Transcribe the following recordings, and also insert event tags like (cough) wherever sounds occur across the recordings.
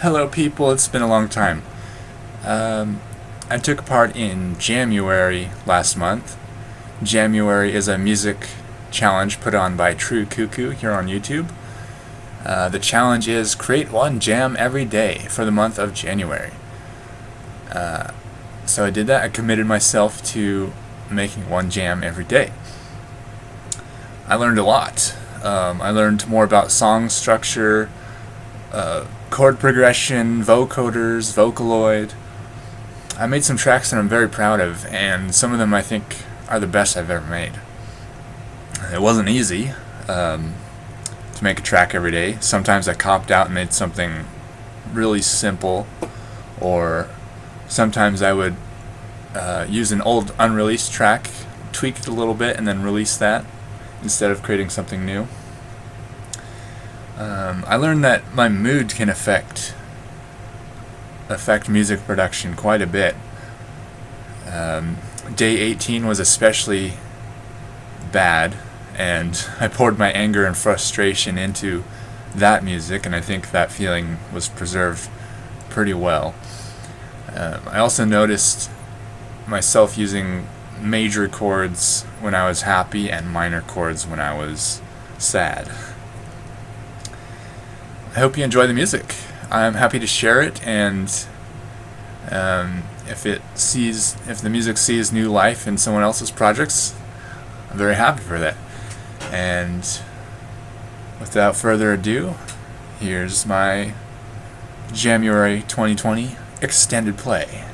Hello people, it's been a long time. Um, I took part in Jamuary last month. Jamuary is a music challenge put on by True Cuckoo here on YouTube. Uh, the challenge is create one jam every day for the month of January. Uh, so I did that. I committed myself to making one jam every day. I learned a lot. Um, I learned more about song structure, uh, chord progression, vocoders, Vocaloid. I made some tracks that I'm very proud of, and some of them I think are the best I've ever made. It wasn't easy um, to make a track every day. Sometimes I copped out and made something really simple, or sometimes I would uh, use an old unreleased track, tweak it a little bit, and then release that instead of creating something new. Um, I learned that my mood can affect affect music production quite a bit. Um, day 18 was especially bad, and (laughs) I poured my anger and frustration into that music, and I think that feeling was preserved pretty well. Um, I also noticed myself using major chords when I was happy and minor chords when I was sad. (laughs) I hope you enjoy the music. I'm happy to share it, and um, if it sees, if the music sees new life in someone else's projects, I'm very happy for that. And without further ado, here's my January 2020 extended play.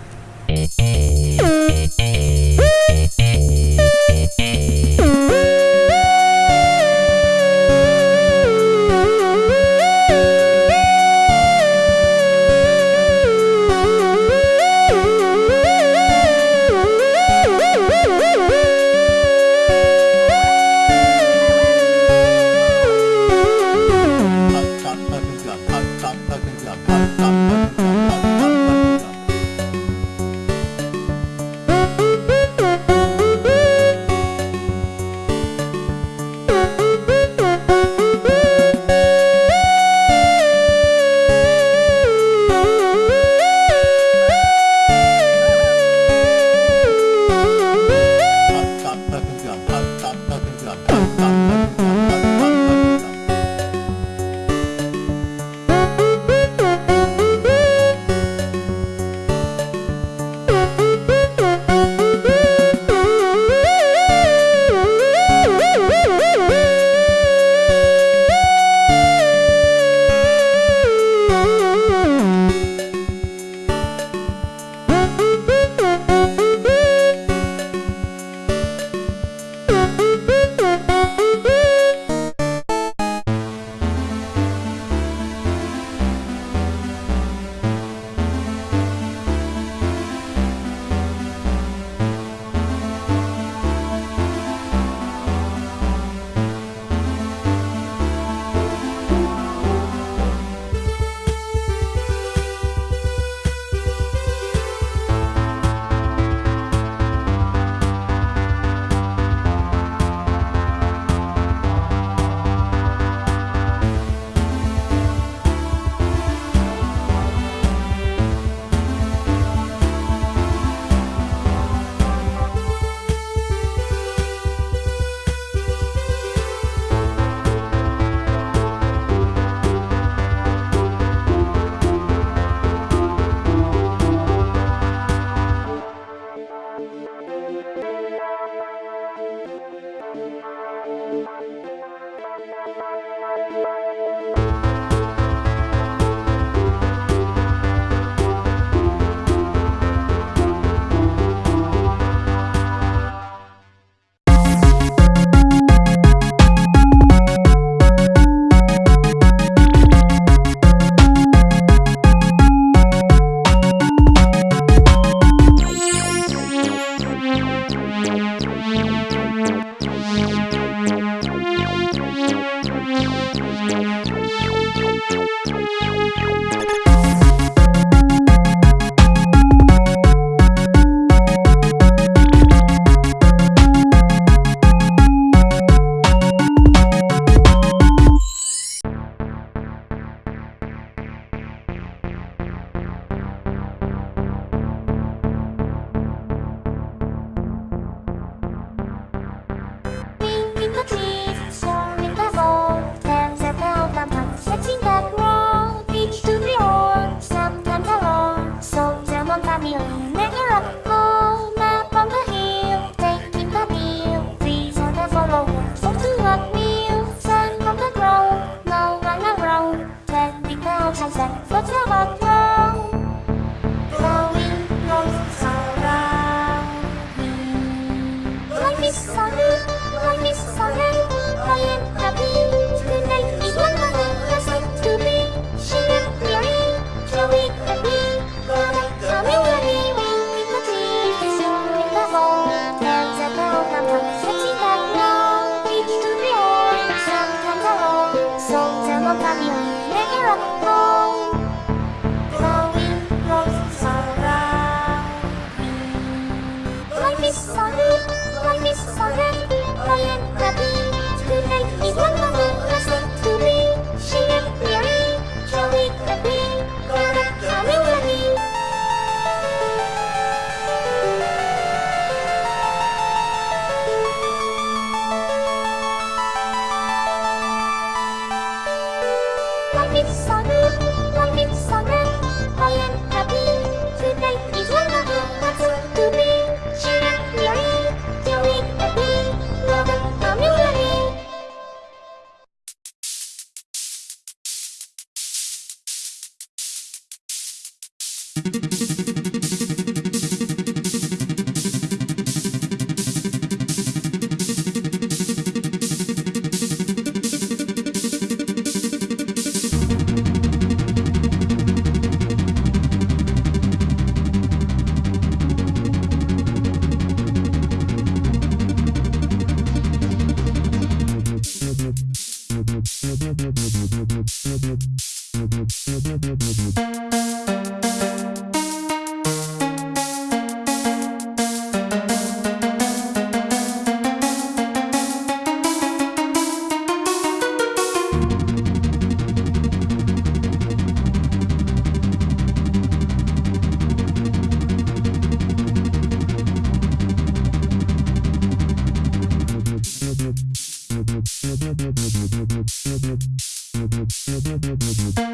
Thank you.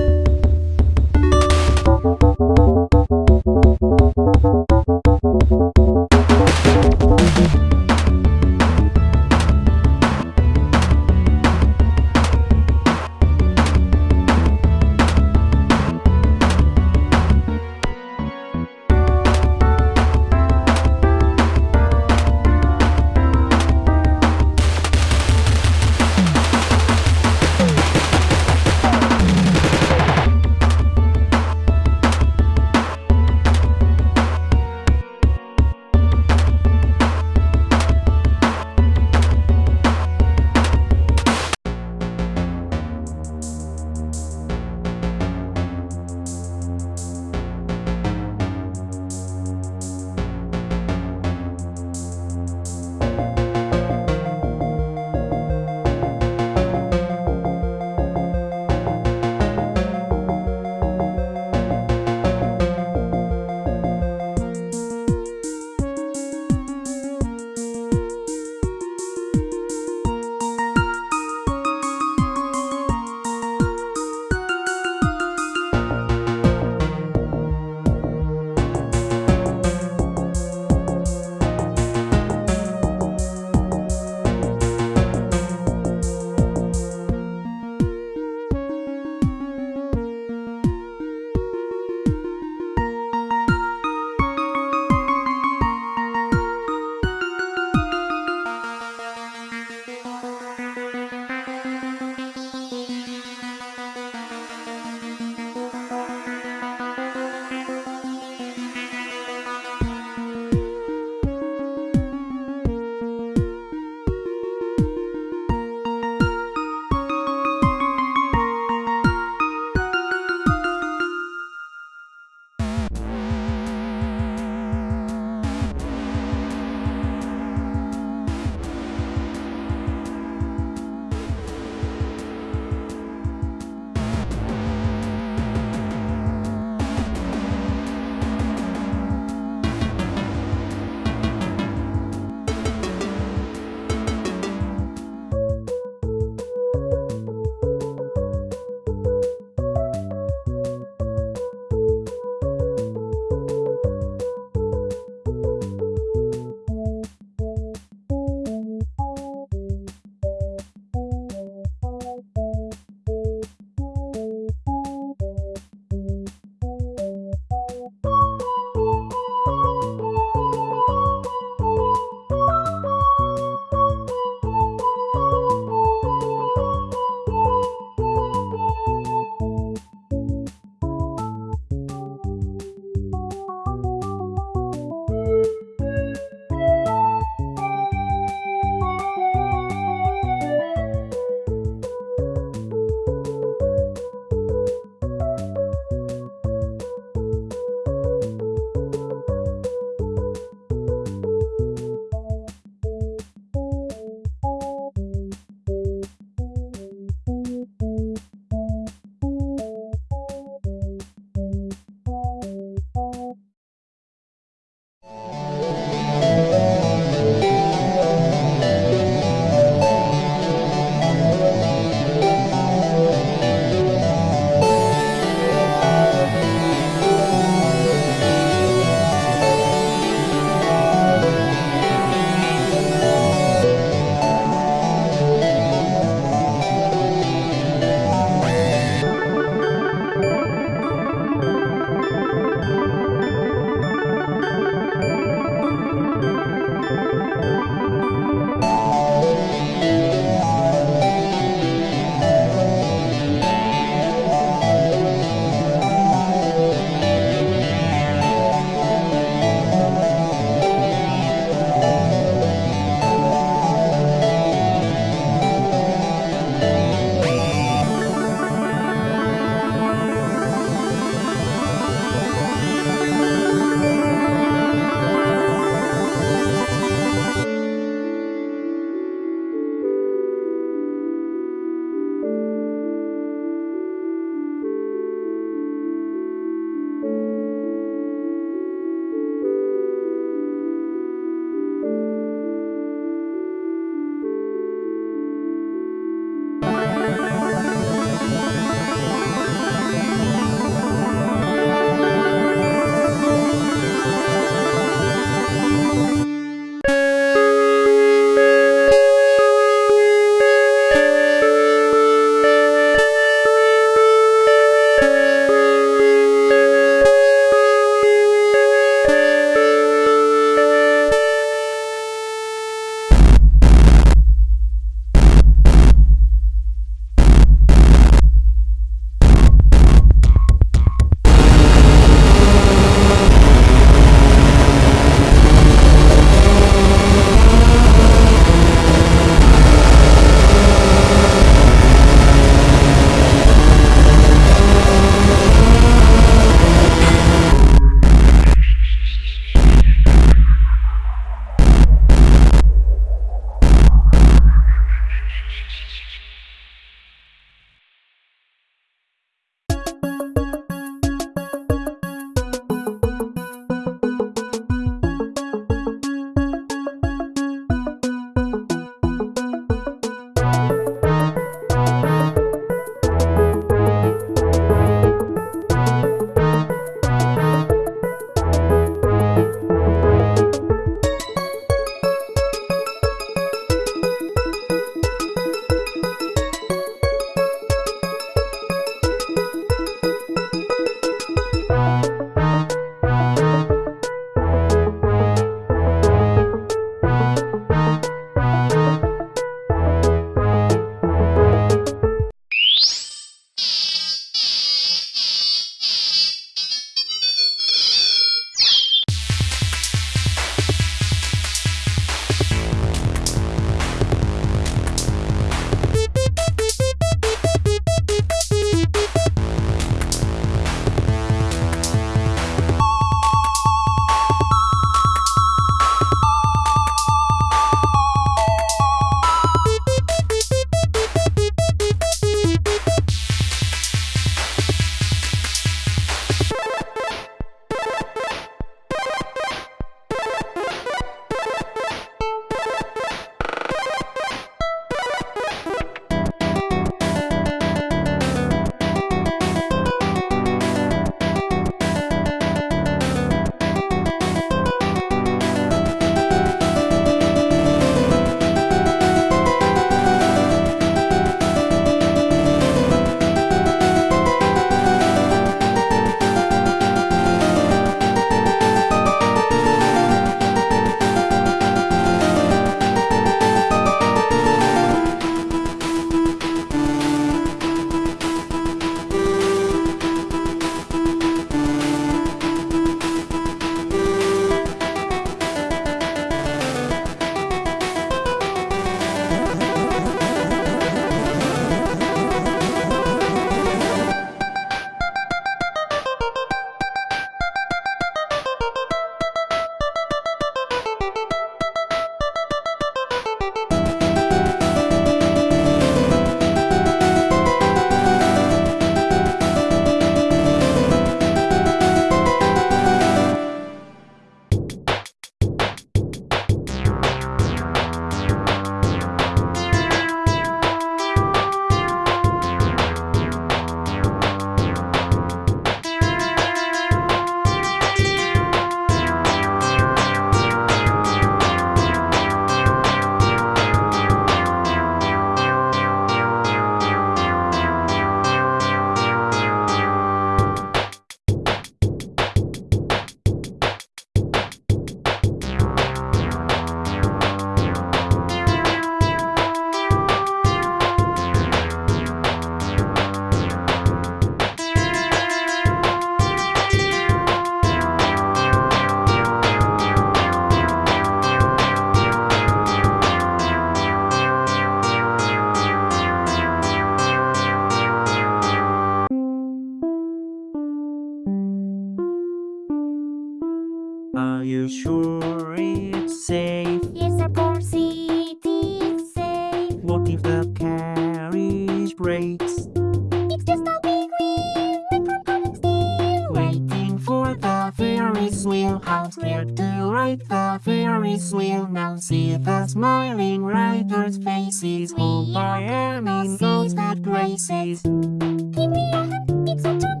Not scared to ride the Ferris wheel. Now see the smiling riders' faces. Oh, I am in those good graces. Give me a hand, it's a job.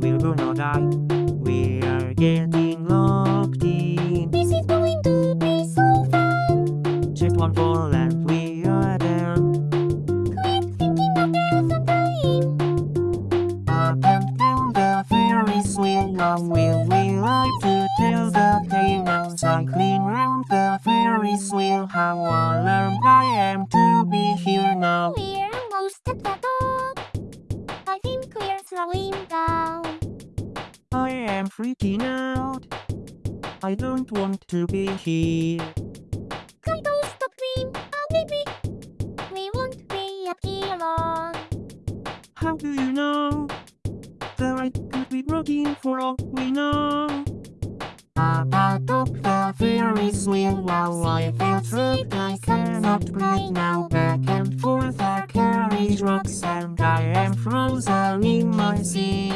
We're gonna die. To be here. Kaito, stop dream. Oh, baby. We won't be up here long. How do you know? The ride could be broken for all we know. Up atop the Ferris wheel while I feel sick I cannot breathe now Back and forth our carriage rocks and I am frozen in my seat